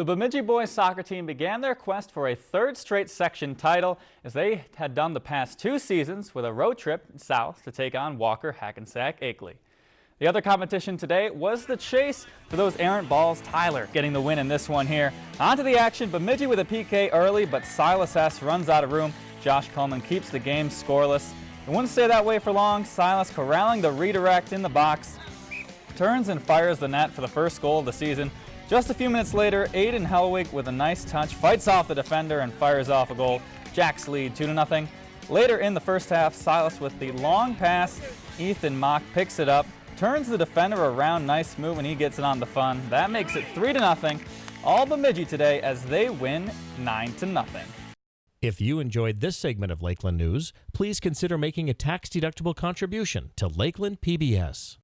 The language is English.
The Bemidji boys soccer team began their quest for a third straight section title as they had done the past two seasons with a road trip south to take on Walker Hackensack Akeley. The other competition today was the chase for those errant balls. Tyler getting the win in this one here. Onto the action, Bemidji with a PK early, but Silas S. runs out of room. Josh Coleman keeps the game scoreless. It wouldn't stay that way for long. Silas corralling the redirect in the box, turns and fires the net for the first goal of the season. Just a few minutes later, Aiden Hellwig with a nice touch fights off the defender and fires off a goal. Jacks lead 2-0. Later in the first half, Silas with the long pass. Ethan Mock picks it up, turns the defender around, nice move, and he gets it on the fun. That makes it 3-0. All Bemidji today as they win 9-0. If you enjoyed this segment of Lakeland News, please consider making a tax-deductible contribution to Lakeland PBS.